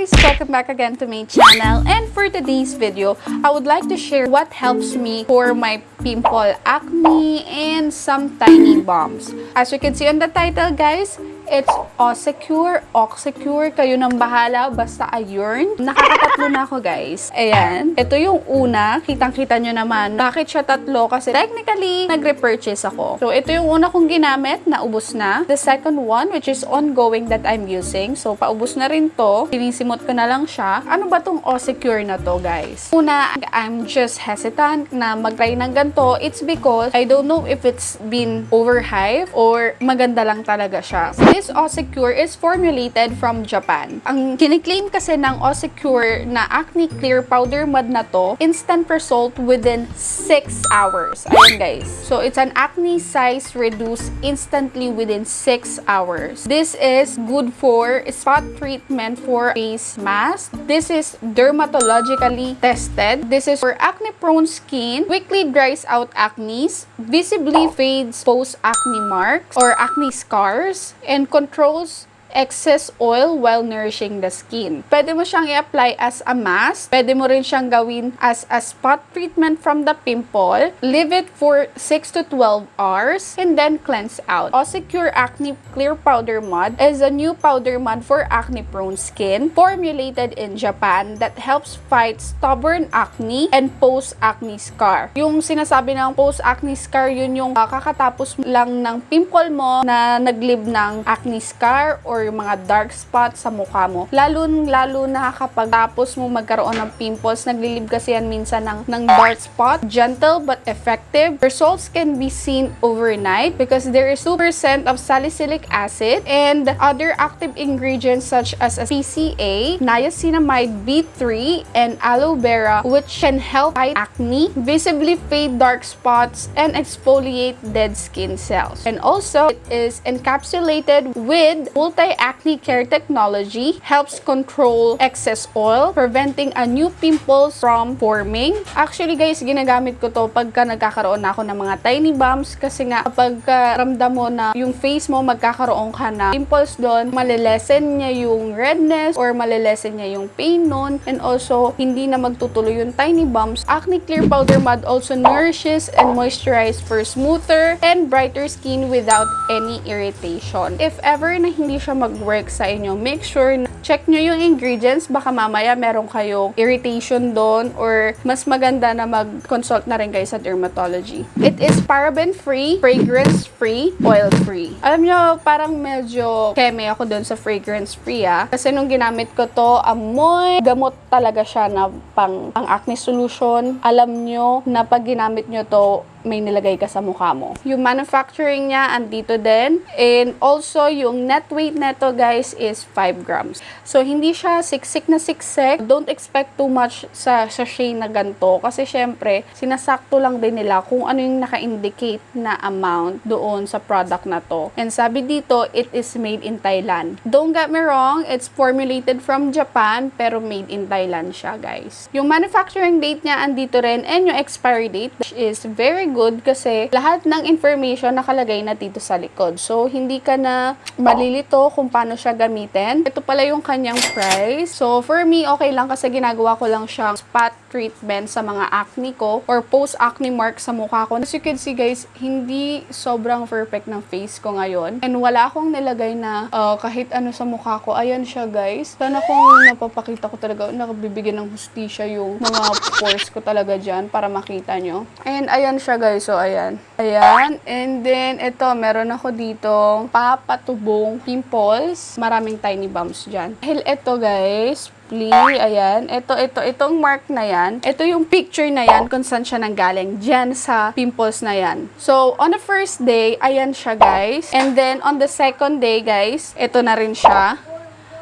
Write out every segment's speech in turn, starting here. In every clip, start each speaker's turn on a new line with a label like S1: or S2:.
S1: guys! Welcome back again to my channel and for today's video, I would like to share what helps me for my pimple acne and some tiny bumps. As you can see on the title guys, it's Osecure, Oxecure, kayo nang bahala, basta ayurn. Nakakatatlo na ako guys. Ayan, ito yung una, kitang-kita nyo naman. Bakit siya tatlo? Kasi technically, nag-repurchase ako. So, ito yung una kong ginamit, naubos na. The second one, which is ongoing that I'm using. So, paubos na rin to. Sinisimot ko na lang siya. Ano ba tong Osecure na to guys? Una, I'm just hesitant na mag-try ng ganito. It's because I don't know if it's been overhyped or maganda lang talaga siya. This Osecure is formulated from Japan. Ang kiniklaim kasi ng Osecure na acne clear powder mud na to, instant result within 6 hours. Ayan guys. So it's an acne size reduced instantly within 6 hours. This is good for spot treatment for face mask. This is dermatologically tested. This is for acne prone skin, quickly dries out acne, visibly fades post acne marks or acne scars, and controls excess oil while nourishing the skin. Pwede mo siyang i-apply as a mask. Pwede mo rin siyang gawin as a spot treatment from the pimple. Leave it for 6 to 12 hours and then cleanse out. Osecure Acne Clear Powder Mud is a new powder mud for acne-prone skin formulated in Japan that helps fight stubborn acne and post-acne scar. Yung sinasabi ng post-acne scar, yun yung uh, kakatapos lang ng pimple mo na naglib ng acne scar or yung mga dark spots sa mukha mo. Lalo-lalo na kapag tapos mo magkaroon ng pimples, naglilib kasi yan minsan ng, ng dark spot. Gentle but effective. Results can be seen overnight because there is 2% of salicylic acid and other active ingredients such as PCA, niacinamide B3, and aloe vera which can help fight acne, visibly fade dark spots, and exfoliate dead skin cells. And also, it is encapsulated with multi-acne care technology, helps control excess oil, preventing a new pimples from forming. Actually guys, ginagamit ko to pagka nagkakaroon na ako ng mga tiny bumps kasi nga kapag uh, ramdam mo na yung face mo magkakaroon ka na pimples doon, malilesen niya yung redness or malilesen niya yung pain nun and also hindi na magtutuloy yung tiny bumps. Acne Clear Powder Mud also nourishes and moisturizes for smoother and brighter skin without any irritation. If ever na hindi siya mag-work sa inyo, make sure na check nyo yung ingredients. Baka mamaya meron kayong irritation doon or mas maganda na mag-consult na rin kayo sa dermatology. It is paraben-free, fragrance-free, oil-free. Alam nyo, parang medyo keme ako doon sa fragrance-free ah. Kasi nung ginamit ko to, amoy, gamot talaga siya na pang, pang acne solution. Alam nyo na pag ginamit nyo to, may nilagay ka sa mukha mo. Yung manufacturing niya, andito din. And also, yung net weight neto guys is 5 grams. So, hindi siya siksik na siksik. Don't expect too much sa sachet na ganito. Kasi syempre, sinasakto lang din nila kung ano yung naka-indicate na amount doon sa product na to. And sabi dito, it is made in Thailand. Don't get me wrong, it's formulated from Japan, pero made in Thailand siya guys. Yung manufacturing date niya, andito rin. And yung expiry date, which is very good kasi lahat ng information nakalagay na dito sa likod. So, hindi ka na malilito kung paano siya gamitin. Ito pala yung kanyang price. So, for me, okay lang kasi ginagawa ko lang siyang spot treatment sa mga acne ko or post-acne mark sa mukha ko. As you can see guys, hindi sobrang perfect ng face ko ngayon. And wala akong nilagay na uh, kahit ano sa mukha ko. Ayan siya guys. Sana kung napapakita ko talaga, nakabibigyan ng hustisya yung mga pores ko talaga dyan para makita nyo. And ayan siya guys. So, ayan. Ayan. And then, ito, meron ako dito papatubong pimples. Maraming tiny bumps dyan. Dahil ito guys, please, ayan. Ito, ito, itong mark na yan. Ito yung picture na yan kung saan siya nanggaling. Diyan sa pimples na yan. So, on the first day, ayan siya guys. And then, on the second day guys, ito na rin siya.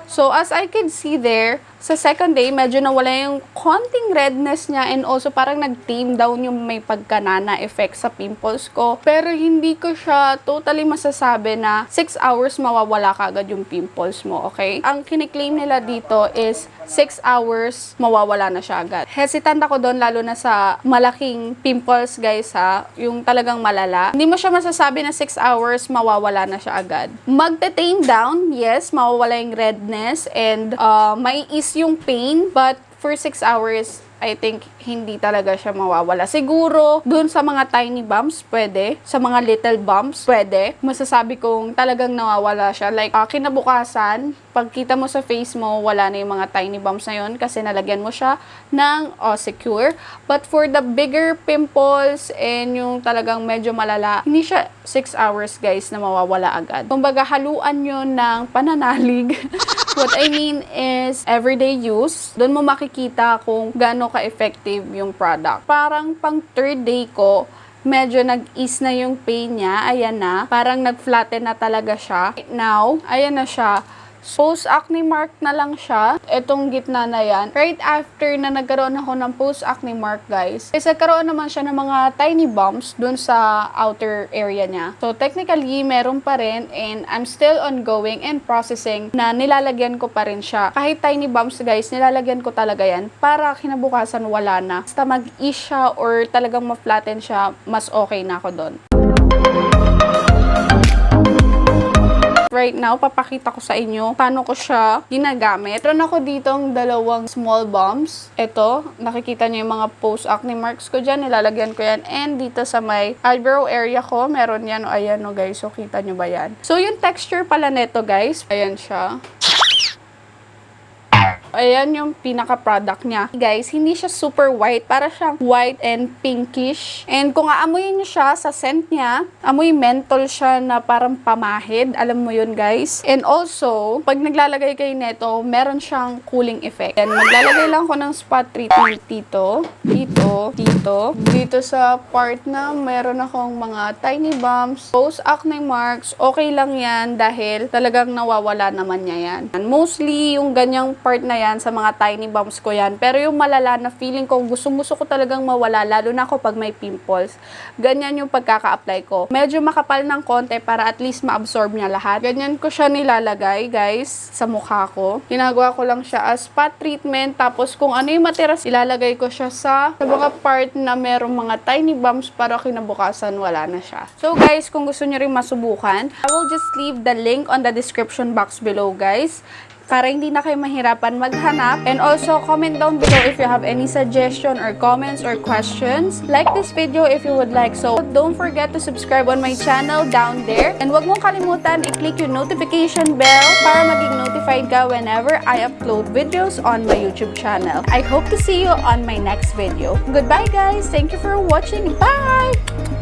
S1: So, as I can see there, sa second day, medyo nawala yung konting redness niya and also parang nag-tame down yung may pagkanana effect sa pimples ko. Pero hindi ko siya totally masasabi na 6 hours mawawala kagad yung pimples mo, okay? Ang kiniklaim nila dito is 6 hours mawawala na siya agad. Hesitant ako doon lalo na sa malaking pimples guys ha, yung talagang malala. Hindi mo siya masasabi na 6 hours mawawala na siya agad. Magte-tame down, yes, mawawala yung redness and uh, may ease yung pain but for 6 hours I think hindi talaga siya mawawala. Siguro, dun sa mga tiny bumps, pwede. Sa mga little bumps, pwede. Masasabi kong talagang nawawala siya. Like, ah, kinabukasan, pagkita mo sa face mo, wala na yung mga tiny bumps na yun kasi nalagyan mo siya ng secure. But for the bigger pimples and yung talagang medyo malala, hindi siya 6 hours guys na mawawala agad. Kumbaga, haluan yun ng pananalig. What I mean is, everyday use, doon mo makikita kung gaano ka-effective yung product. Parang pang third day ko, medyo nag-ease na yung pain niya. Ayan na. Parang nag-flatten na talaga siya. Now, ayan na siya. Post-acne mark na lang siya. Itong gitna na yan. Right after na nagkaroon ako ng post-acne mark, guys, is nagkaroon naman siya ng mga tiny bumps dun sa outer area niya. So, technically, meron pa rin and I'm still ongoing and processing na nilalagyan ko pa rin siya. Kahit tiny bumps, guys, nilalagyan ko talaga yan para kinabukasan wala na. Basta mag-ease siya or talagang ma-flatten siya, mas okay na ako doon. Right now, papakita ko sa inyo paano ko siya ginagamit. Meron ako ditong dalawang small bombs. Ito, nakikita niyo yung mga post-acne marks ko dyan. Nilalagyan ko yan. And dito sa may eyebrow area ko, meron yan. O, ayan o guys. So, kita niyo ba yan? So, yung texture pala neto guys, ayan siya. Ayan yung pinaka-product niya. Guys, hindi siya super white. Para siyang white and pinkish. And kung aamuyin niyo siya sa scent niya, amoy menthol siya na parang pamahid. Alam mo yun, guys. And also, pag naglalagay kayo neto, meron siyang cooling effect. And maglalagay lang ko ng spot treatment dito, dito, dito, dito sa part na meron akong mga tiny bumps, post-acne marks, okay lang yan dahil talagang nawawala naman niya yan. And mostly, yung ganyang part na yan, sa mga tiny bumps ko yan. Pero yung malala na feeling ko, gusto-gusto ko talagang mawala, lalo na ako pag may pimples. Ganyan yung pagkaka-apply ko. Medyo makapal ng konti para at least ma-absorb niya lahat. Ganyan ko siya nilalagay, guys, sa mukha ko. Ginagawa ko lang siya as spot treatment. Tapos kung ano yung matira, ilalagay ko siya sa, sa mga part na merong mga tiny bumps para kinabukasan wala na siya. So guys, kung gusto niyo rin masubukan, I will just leave the link on the description box below, guys para hindi na kayo mahirapan maghanap. And also, comment down below if you have any suggestion or comments or questions. Like this video if you would like so. Don't forget to subscribe on my channel down there. And wag mong kalimutan i-click yung notification bell para maging notified ka whenever I upload videos on my YouTube channel. I hope to see you on my next video. Goodbye guys! Thank you for watching. Bye!